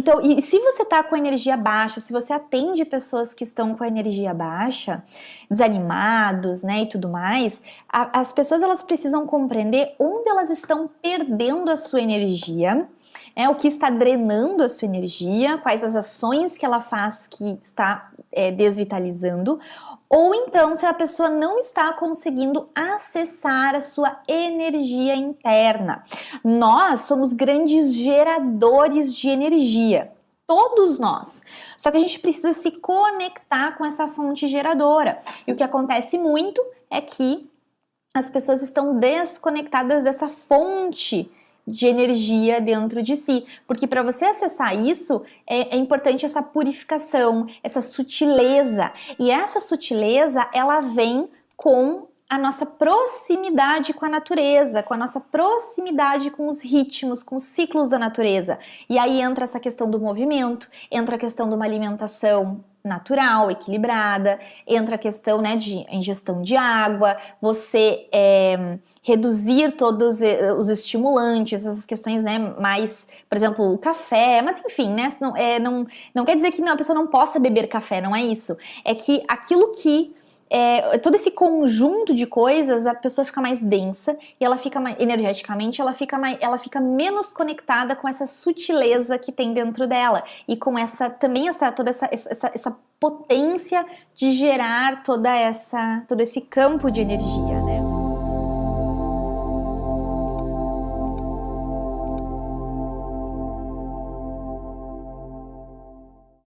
Então, e se você tá com energia baixa, se você atende pessoas que estão com energia baixa, desanimados, né, e tudo mais, a, as pessoas elas precisam compreender onde elas estão perdendo a sua energia, é o que está drenando a sua energia, quais as ações que ela faz que está é, desvitalizando, ou então se a pessoa não está conseguindo acessar a sua energia interna. Nós somos grandes geradores de energia, todos nós. Só que a gente precisa se conectar com essa fonte geradora. E o que acontece muito é que as pessoas estão desconectadas dessa fonte de energia dentro de si, porque para você acessar isso é, é, importante essa purificação, essa sutileza, e essa sutileza ela vem com a nossa proximidade com a natureza, com a nossa proximidade com os ritmos, com os ciclos da natureza. E aí entra essa questão do movimento, entra a questão de uma alimentação natural, equilibrada, entra a questão né, de ingestão de água, você é, reduzir todos os estimulantes, essas questões né, mais, por exemplo, o café, mas enfim, né, não, é, não, não quer dizer que a pessoa não possa beber café, não é isso, é que aquilo que é, todo esse conjunto de coisas, a pessoa fica mais densa e ela fica mais, energeticamente, ela fica, mais, ela fica menos conectada com essa sutileza que tem dentro dela e com essa também essa toda essa, essa, essa potência de gerar toda essa todo esse campo de energia?